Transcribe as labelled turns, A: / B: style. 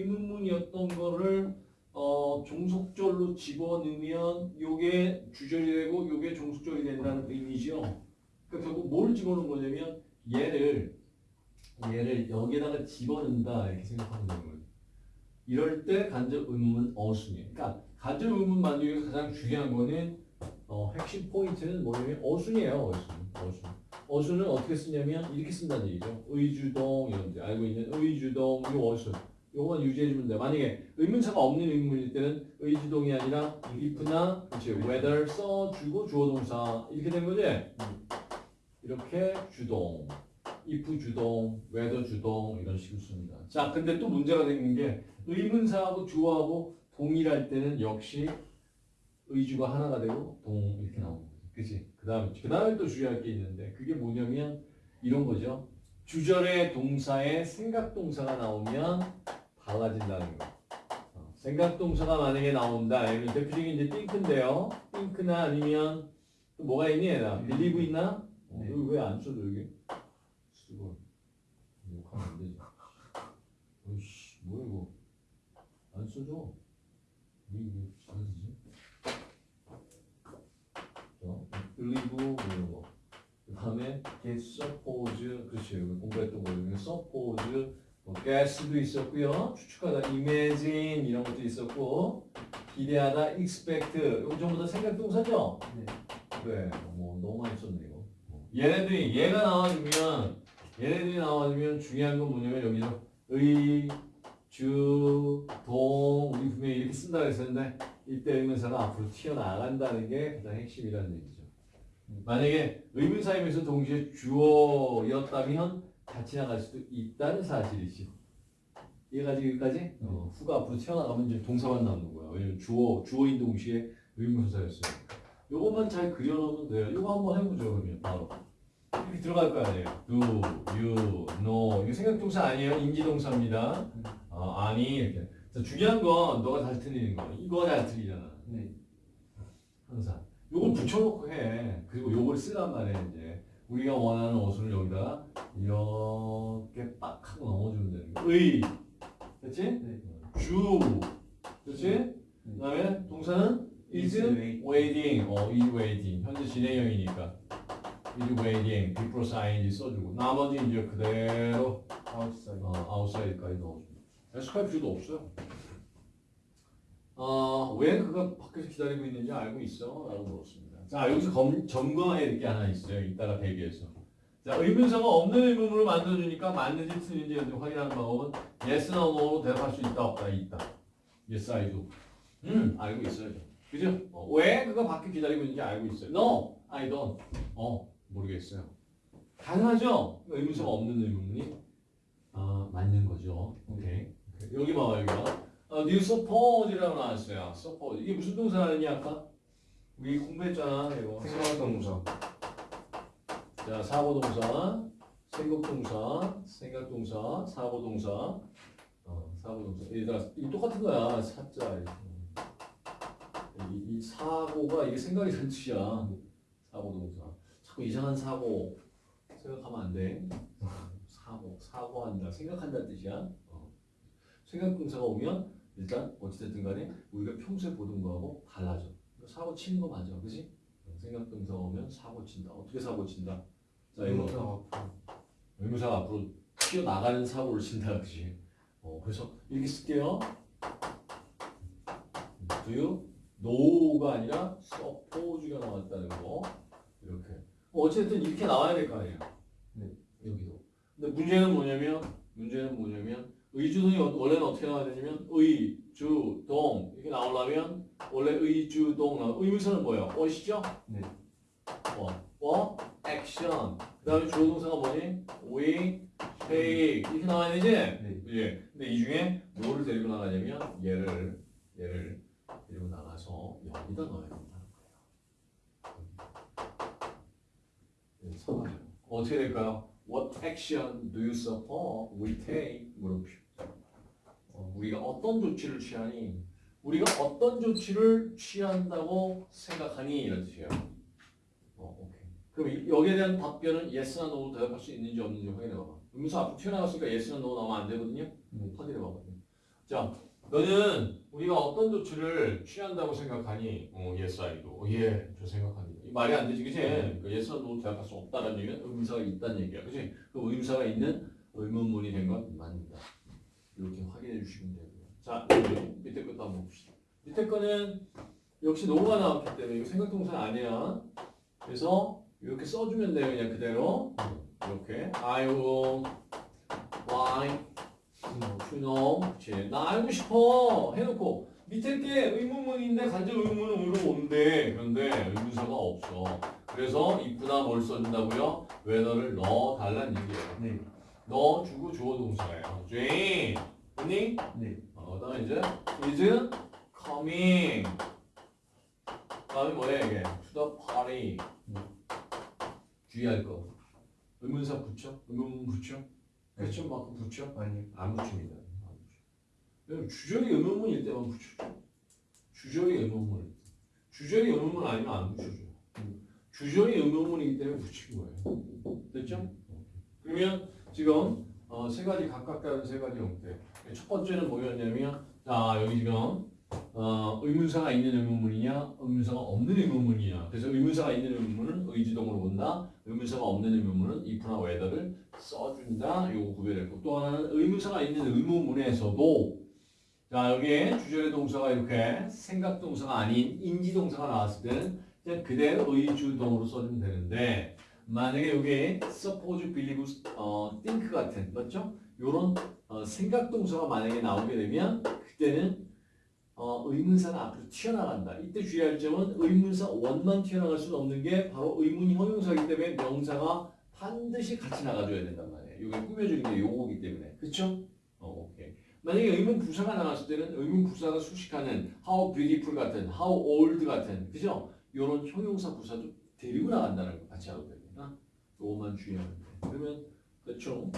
A: 의문문이었던 거를 어, 종속절로 집어넣으면 요게 주절이 되고 요게 종속절이 된다는 의미죠. 그러니까 결국 뭘 집어넣은 거냐면 얘를 얘를 여기에다가 집어넣는다 이렇게 생각하면 되는 거예요. 이럴 때 간접 의문문 어순이에요. 그러니까 간접 의문문 만들기 가장 중요한 거는 어, 핵심 포인트는 뭐냐면 어순이에요. 어순. 어순. 어순은 어떻게 쓰냐면 이렇게 쓴다는 얘기죠. 의주동 이런 데 알고 있는 의주동 이 어순. 요거만 유지해주면 돼. 만약에 의문사가 없는 의문일 때는 의주동이 아니라 if나 그렇지 whether 써주고 주어동사 이렇게 된 거지. 이렇게 주동, if 주동, whether 주동 이런 식으로 씁니다. 자, 근데 또 문제가 되는 게 의문사하고 주어하고 동일할 때는 역시 의주가 하나가 되고 동 이렇게 나오는 거지. 그치? 그 다음에, 그 다음에 또 주의할 게 있는데 그게 뭐냐면 이런 거죠. 주절의 동사에 생각 동사가 나오면 달라진다는 거. 어, 생각동사가 만약에 나온다. 여기 대표적인 이제 think인데요. think나 아니면 또 뭐가 있니? 얘나 believe 있나? 어,
B: 네.
A: 여기 왜안 써줘 여기? 쓰고 욕하면 안 되지. 어이씨 뭐야 이거? 안 써줘. 왜 이게 잘 쓰지? 어? believe 뭐 이런 거. 그 다음에 get suppose 그렇지 여기 공부했던 거 중에 suppose 뭐 guess도 있었고요. 추측하다 imagine 이런 것도 있었고 기대하다 expect 이거 전부 다 생각 동사죠?
B: 네.
A: 그래 뭐 너무 많이 썼네 이거. 얘네들이 얘가 나와주면 얘네들이 나와주면 중요한 건 뭐냐면 여기서 의, 주, 동 우리 분명히 이렇게 쓴다고 했었는데 이때 의문사가 앞으로 튀어나간다는 게 가장 핵심이라는 얘기죠. 만약에 의문사이면서 동시에 주어였다면 같이 나갈 수도 있다는 사실이지. 이해가지 여기까지? 어, 후가 앞으로 튀어나가면 이제 동사만 남는 거야. 왜냐면 주어, 주어인 동시에 의문사였어요. 요것만 잘 그려놓으면 돼요. 요거 한번 해보죠, 그러면 바로. 이렇게 들어갈 거 아니에요. do, you, know. 이게 생각동사 아니에요. 인지동사입니다. 어, 아니, 이렇게. 자, 중요한 건 너가 잘 틀리는 거. 이거 잘 틀리잖아.
B: 네.
A: 항상. 요걸 붙여놓고 해. 그리고 요걸 쓰란 말이야, 이제. 우리가 원하는 어순을 여기다가 이렇게 빡 하고 넘어주면 되는 거야. 의. 됐지?
B: 네.
A: 주. 그렇지? 그 다음에 동사는 is
B: Is wait.
A: waiting. 어, is waiting. 현재 진행형이니까. is waiting. before ing 써주고. 나머지 이제 그대로
B: outside.
A: 어, outside까지 넣어줍니다. 에스카이 필요도 없어요. 어, 왜 그가 밖에서 기다리고 있는지 알고 있어? 라고 물었습니다. 자, 여기서 검, 점검해야 될게 하나 있어요. 이따가 대비해서. 자, 의문사가 없는 의문문을 만들어주니까 맞는지 틀린지 확인하는 방법은 yes나 no로 대답할 수 있다, 없다, 있다. yes, I do. 음, 알고 있어요. 그죠? 어, 왜 그가 밖에 기다리고 있는지 알고 있어요. No, I don't. 어, 모르겠어요. 가능하죠? 의문사가 없는 의문문이 아, 맞는 거죠. 오케이. 여기 봐봐, 여기 봐. 어, new suppose라고 나왔어요. suppose. 이게 무슨 동사라니 아까? 우리 공부했잖아, 이거.
B: 생각동사.
A: 자, 사고동사, 생각동사, 생각동사, 사고동사, 어, 사고동사. 얘들아, 이 똑같은 거야. 사자. 이, 이 사고가 이게 생각이 된 뜻이야. 사고동사. 자꾸 이상한 사고 생각하면 안 돼. 사고, 사고한다, 생각한다는 뜻이야. 어. 생각동사가 오면 일단 어찌됐든 간에 우리가 평소에 보던 거하고 달라져. 사고 치는 거 맞아, 그지? 생각동사가 오면 사고 친다. 어떻게 사고 친다? 자, 이거
B: 의문사 앞으로.
A: 의무사가 앞으로 튀어나가는 사고를 친다, 그지? 어, 그래서 이렇게 쓸게요. Do you know가 아니라 suppose가 나왔다는 거. 이렇게. 어, 어쨌든 이렇게 나와야 될 거 아니에요.
B: 네.
A: 여기도. 근데 문제는 뭐냐면, 문제는 뭐냐면, 의주동이 어- 원래는 어떻게 나와야 되냐면, 의, 주, 동. 이렇게 나오려면, 원래 의, 주, 동. 나와. 의문사는 뭐예요? 어시죠?
B: 네.
A: 어, 어, 액션. 그 다음에 주어 동사가 뭐니? we, take. 이렇게 나와야 되지?
B: 네.
A: 예. 근데 이 중에 뭐를 데리고 나가냐면 얘를 얘를 데리고 나가서 여기다 넣어야 된다는 거예요. 상하죠. 어떻게 될까요? What action do you suppose we take? 물음표. 어, 우리가 어떤 조치를 취하니? 우리가 어떤 조치를 취한다고 생각하니? 이런 뜻이에요. 어, 오케이. 그럼 이- 여기에 대한 답변은 yes나 no로 대답할 수 있는지 없는지 확인해 봐봐. 음수 앞으로 튀어나갔으니까 yes나 no 나오면 안 되거든요.
B: 네.
A: 확인해 봐봐. 자, 너는 우리가 어떤 조치를 취한다고 생각하니? 어, yes, I do. 어, 예, 저 생각합니다. 이 말이 안 되지, 그치? 그러니까 yes, no 대답할 수 없다는 얘기는 의문사가 있다는 얘기야, 그치? 그 의문사가 있는 의문문이 된 건 맞는다. 이렇게 확인해 주시면 되고요. 자, 밑에 것도 한번 봅시다. 밑에 거는 역시 노가 나왔기 때문에 이거 생각동사 아니야. 그래서 이렇게 써주면 돼요, 그냥 그대로. 이렇게. I will like to know. 그치. 나 알고 싶어. 해놓고. 밑에 게 의문문인데 간접 의문은 으로 온대. 그런데 의문사가 없어. 그래서 입구나 뭘 써준다고요? whether를 넣어달라는 얘기예요.
B: 네.
A: 넣어주고 주어 동사예요. Jane. 언니?
B: 네.
A: 어, 그다음에 이제 is coming. 다음에 뭐야 이게? To the party. 주의할 거. 의문사 붙여? 의문문 붙여? question 마크 붙여?
B: 아니요.
A: 안 붙입니다. 안 붙여. 주절이 의문문일 때만 붙여줘. 주절이 의문문. 주절이 의문문 아니면 안 붙여줘. 주절이 의문문이기 때문에 붙인 거예요. 됐죠? 그러면 지금 어, 세 가지 각각 다른 세 가지 형태. 첫 번째는 뭐였냐면 자 여기 지금 어, 의문사가 있는 의문문이냐 의문사가 없는 의문문이냐. 그래서 의문사가 있는 의문문은 의지동으로 본다. 의문사가 없는 의문문은 if나 whether를 써준다. 요거 구별했고. 또 하나는 의문사가 있는 의문문에서도 자 여기에 주절의 동사가 이렇게 생각 동사가 아닌 인지 동사가 나왔을 때는 그냥 그대로 의주동으로 써주면 되는데 만약에 여기에 suppose, believe, 어, think 같은 맞죠? 요런 어, 생각 동사가 만약에 나오게 되면 그때는 어, 의문사가 앞으로 튀어나간다. 이때 주의할 점은 의문사 원만 튀어나갈 수는 없는 게 바로 의문 형용사이기 때문에 명사가 반드시 같이 나가줘야 된단 말이에요. 이게 꾸며주는 게 요거기 때문에. 그쵸? 어, 오케이. 만약에 의문 부사가 나왔을 때는 의문 부사가 수식하는 how beautiful 같은, how old 같은, 그죠? 요런 형용사 부사도 데리고 나간다는 거 같이 알아둬야 요것만 주의하면 돼. 그러면, 그쵸?